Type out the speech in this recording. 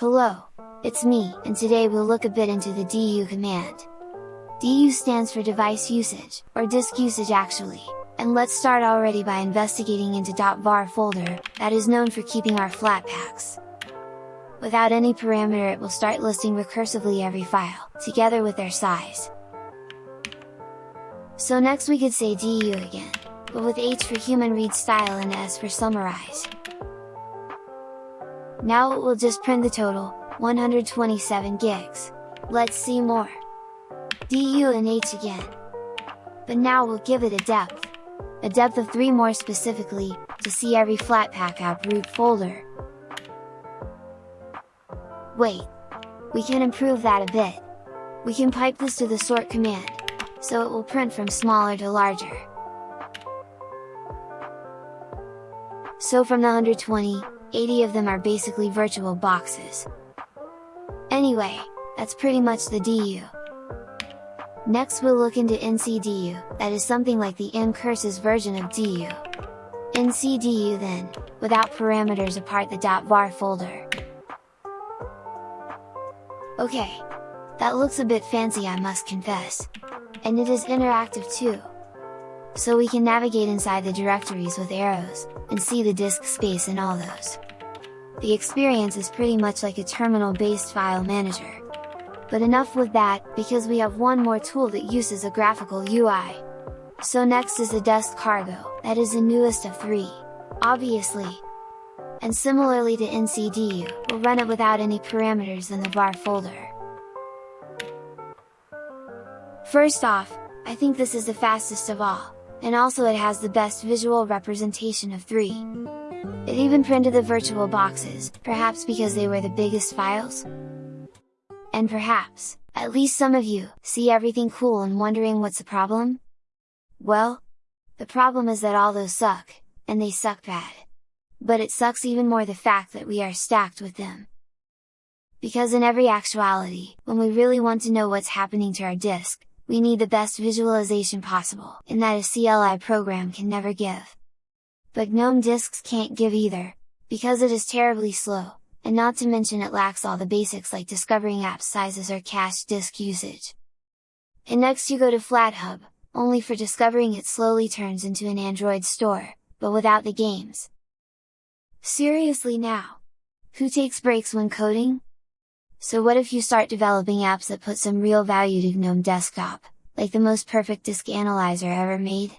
Hello, it's me, and today we'll look a bit into the DU command. DU stands for device usage, or disk usage actually, and let's start already by investigating into .var folder, that is known for keeping our Flatpaks. Without any parameter it will start listing recursively every file, together with their size. So next we could say DU again, but with H for human read style and S for summarize. Now it will just print the total, 127 gigs. Let's see more. DU and H again. But now we'll give it a depth. A depth of 3 more specifically, to see every Flatpak app root folder. Wait! We can improve that a bit. We can pipe this to the sort command, so it will print from smaller to larger. So from the 120, 80 of them are basically virtual boxes. Anyway, that's pretty much the DU. Next we'll look into NCDU, that is something like the ncurses version of DU. NCDU then, without parameters apart the .var folder. Okay, that looks a bit fancy I must confess. And it is interactive too. So we can navigate inside the directories with arrows, and see the disk space in all those. The experience is pretty much like a terminal-based file manager. But enough with that, because we have one more tool that uses a graphical UI. So next is the Desk Cargo, that is the newest of three. Obviously! And similarly to NCDU, we'll run it without any parameters in the var folder. First off, I think this is the fastest of all, and also it has the best visual representation of three. It even printed the virtual boxes, perhaps because they were the biggest files? And perhaps, at least some of you, see everything cool and wondering what's the problem? Well, the problem is that all those suck, and they suck bad. But it sucks even more the fact that we are stacked with them. Because in every actuality, when we really want to know what's happening to our disk, we need the best visualization possible, and that a CLI program can never give. But GNOME disks can't give either, because it is terribly slow, and not to mention it lacks all the basics like discovering app sizes or cached disk usage. And next you go to FlatHub, only for discovering it slowly turns into an Android store, but without the games. Seriously now! Who takes breaks when coding? So what if you start developing apps that put some real value to GNOME Desktop, like the most perfect disk analyzer ever made?